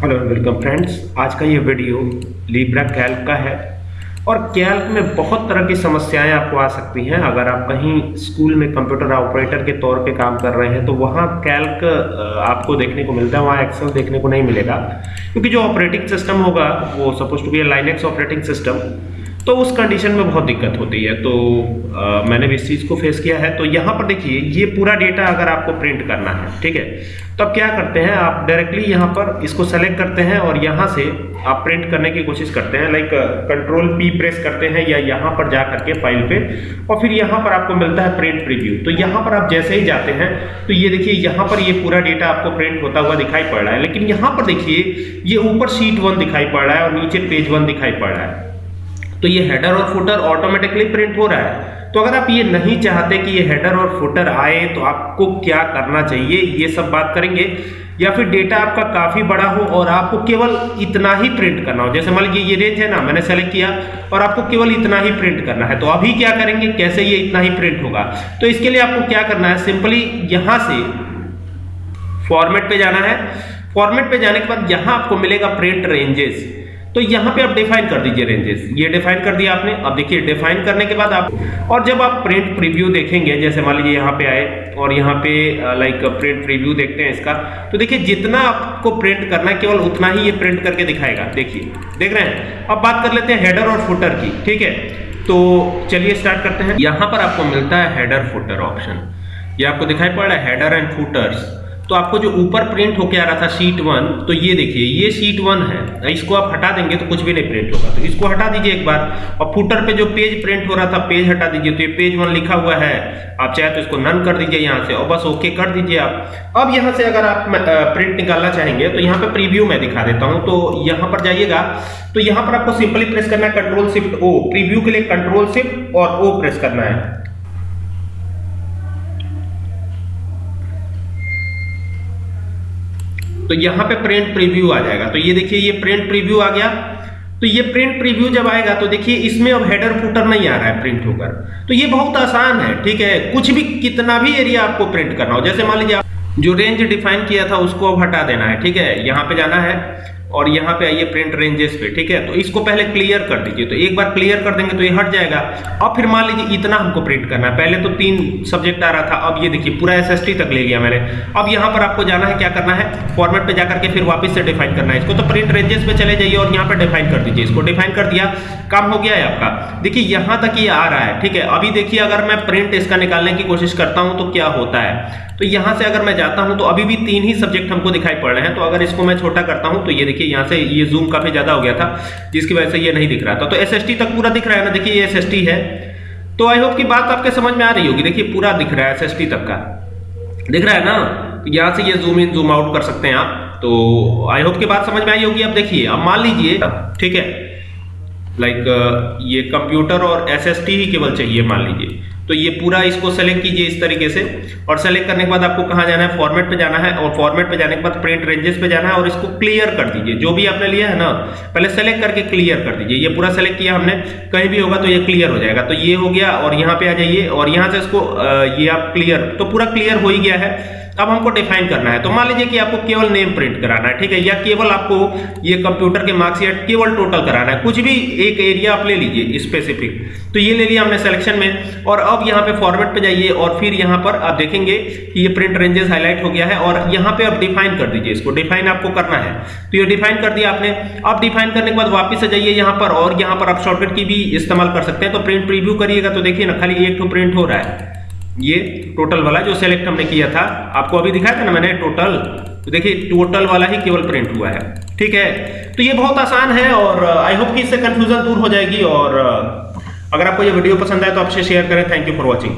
Hello welcome friends आज का ये वीडियो लीब्रा कैल्क का है। और कैल्क में बहुत तरह की समस्याएँ आपको आ सकती हैं। अगर आप कहीं स्कूल में कंप्यूटर ऑपरेटर के तौर पे काम कर रहे हैं तो वहाँ कैल्क आपको देखने को मिलता है, वहाँ एक्सेल देखने को नहीं मिलेगा। क्योंकि जो ऑपरेटिंग सिस्टम होगा, वो suppose to be Linux operating system तो उस कंडीशन में बहुत दिक्कत होती है। तो आ, मैंने भी इस चीज़ को फेस किया है। तो यहाँ पर देखिए ये पूरा डेटा अगर आपको प्रिंट करना है ठीक है? तो अब क्या करते हैं आप डायरेक्टली यहाँ पर इसको सेलेक्ट करते हैं और यहाँ से आप प्रिंट करने की कोशिश करते हैं। लाइक कंट्रोल पी प्रेस करते हैं या यहाँ पर जा करके फ़ाइल पे और फिर यहाँ पर आपको मिलता है प्रिंट प्रीव्यू तो यहाँ पर आप जैसे ही जाते हैं तो ये देखिए यहाँ पर ये पूरा डेटा आपको प्रिंट होता हुआ दिखाई पड़ रहा है। लेकिन यहाँ पर देखिए ये ऊपर शीट वन दिखाई पड़ रहा है और नीचे पेज वन दिखाई पड़ रहा है। तो ये हेडर और फुटर ऑटोमेटिकली प्रिंट हो रहा है। तो अगर आप ये नहीं चाहते कि ये हेडर और फुटर आए तो आपको क्या करना चाहिए? ये सब बात करेंगे। या फिर डेटा आपका काफ़ी बड़ा हो और आपको केवल इतना ही प्रिंट करना हो। जैसे मान लीजिए ये रेंज है ना, मैंने सेलेक्ट किया और आपको केवल इतना ही प्रिंट करना है। तो अभी क्या करेंगे? कैसे ये इतना ही प्रिंट होगा? तो इसके लिए आपको क्या करना है? सिंपली यहाँ से फॉर्मेट पे जाना है। फॉर्मेट पे जाने के बाद यहाँ आपको मिलेगा प्रिंट रेंजेस तो यहाँ पे आप डिफाइन कर दीजिए रेंजेस ये डिफाइन कर दिया आपने। अब देखिए डिफाइन करने के बाद आप और जब आप प्रिंट प्रीव्यू देखेंगे, जैसे मान लीजिए यहाँ पे आए, और यहाँ पे लाइक प्रिंट प्रीव्यू देखते हैं इसका तो देखिए, जितना आपको प्रिंट करना है, केवल उतना ही ये प्रिंट करके दिखाएगा। देखिए, देख रहे हैं? अब बात कर लेते हैं हेडर और फुटर की, ठीक है? तो चलिए स्टार्ट करते हैं। यहाँ पर आपको मिलता है हेडर फुटर ऑप्शन ये आपको दिखाई पड़ रहा है हेडर एंड फुटर्स तो आपको जो ऊपर प्रिंट होके आ रहा था शीट वन तो ये देखिए, ये शीट वन है। इसको आप हटा देंगे तो कुछ भी नहीं प्रिंट होगा। तो इसको हटा दीजिए एक बार। और फुटर पे जो पेज प्रिंट हो रहा था पेज हटा दीजिए। तो ये पेज वन लिखा हुआ है। आप चाहे तो इसको नन कर दीजिए यहाँ से और बस ओके कर दीजिए आप। अब यहाँ से अगर आप प्रिंट निकालना चाहेंगे तो यहाँ पे प्रीव्यू में दिखा देता हूँ। तो यहाँ पर जाइएगा। तो यहाँ पर आपको सिंपली प्रेस करना है कंट्रोल शिफ्ट ओ प्रीव्यू के लिए कंट्रोल शिफ्ट और ओ प्रेस करना है। तो यहाँ पे प्रिंट प्रीव्यू आ जाएगा। तो ये देखिए, ये प्रिंट प्रीव्यू आ गया। तो ये प्रिंट प्रीव्यू जब आएगा तो देखिए, इसमें अब हेडर फुटर नहीं आ रहा है प्रिंट होकर। तो ये बहुत आसान है, ठीक है? कुछ भी, कितना भी एरिया आपको प्रिंट करना हो। जैसे मान लीजिए जो रेंज डिफाइन किया था, उसको अब हटा देना है, ठीक है? यहाँ पे जाना है। और यहाँ पे आइए प्रिंट रेंजेस पे, ठीक है? तो इसको पहले क्लियर कर दीजिए। तो एक बार क्लियर कर देंगे तो ये हट जाएगा। अब फिर मान लीजिए इतना हमको प्रिंट करना है। पहले तो तीन सब्जेक्ट आ रहा था, अब ये देखिए, पूरा एसएसटी तक ले लिया मैंने। अब यहाँ पर आपको जाना है, क्या करना है? फॉर्मेट पे जाकर के फिर वापस से डिफाइन करना है। इसको तो प्रिंट रेंजेस पे चले जाइए और यहाँ पर डिफाइन कर दीजिए। इसको डिफाइन कर दिया, काम हो गया है आपका। देखिए, यहाँ तक ये आ रहा है, ठीक है? अभी देखिए, अगर मैं प्रिंट इसका निकालने की कोशिश करता हूँ तो क्या होता है? तो यहाँ से अगर मैं जाता हूँ तो अभी भी तीन ही सब्जेक्ट हमको दिखाई पड़ रहे हैं। तो अगर इसको मैं छोटा करता हूँ तो ये देखिए यहाँ से ये जूम काफ़ी ज़्यादा हो गया था, जिसकी वजह से ये नहीं दिख रहा था। तो एसएसटी तक पूरा दिख रहा है ना? देखिए ये एसएसटी है। तो आई होप की बात आपके समझ में आ रही होगी। देखिए पूरा दिख रहा है एसएसटी तक का। दिख रहा है ना? तो यहाँ से ये जूम इन जूम आउट कर सकते हैं आप। तो आई होप की बात समझ में आई होगी। अब देखिए, अब मान लीजिए, ठीक है? लाइक ये कंप्यूटर और एस ही केवल चाहिए, मान लीजिए। तो ये पूरा इसको सेलेक्ट कीजिए इस तरीके से। और सेलेक्ट करने के बाद आपको कहाँ जाना है? फॉर्मेट पे जाना है और फॉर्मेट पे जाने के बाद प्रिंट रेंजेस पे जाना है और इसको क्लियर कर दीजिए। जो भी आपने लिया है ना, पहले सेलेक्ट करके क्लियर कर दीजिए। ये पूरा सेलेक्ट किया हमने। कहीं भी होगा तो ये क्लियर हो जाएगा। तो ये हो गया और यहाँ पे आ जाइए और यहाँ से इसको ये आप क्लियर तो पूरा क्लियर हो ही गया है। अब हमको डिफाइन करना है। तो मान लीजिए कि आपको केवल नेम प्रिंट कराना है, ठीक है? या केवल आपको ये कंप्यूटर के मार्क्स या केवल टोटल कराना है। कुछ भी एक एरिया आप ले लीजिए स्पेसिफिक तो ये ले लिया हमने सिलेक्शन में। और अब यहाँ पे फॉर्मेट पे जाइए और फिर यहाँ पर आप देखेंगे कि ये प्रिंट रेंजेस हाईलाइट हो गया है और यहाँ पे आप डिफाइन कर दीजिए इसको। डिफाइन आपको करना है। तो ये डिफाइन कर दिया आपने। अब डिफाइन करने के बाद वापिस से जाइए यहाँ पर और यहाँ पर आप शॉर्टकट की भी इस्तेमाल कर सकते हैं। तो प्रिंट प्रीव्यू करिएगा तो देखिए ना, खाली एक टू प्रिंट हो रहा है। ये टोटल वाला जो सेलेक्ट हमने किया था, आपको अभी दिखाया था ना मैंने टोटल तो देखिए टोटल वाला ही केवल प्रिंट हुआ है। ठीक है? तो ये बहुत आसान है और आई होप कि इससे कंफ्यूजन दूर हो जाएगी और अगर आपको ये वीडियो पसंद आए तो आपसे शेयर करें। Thank you for watching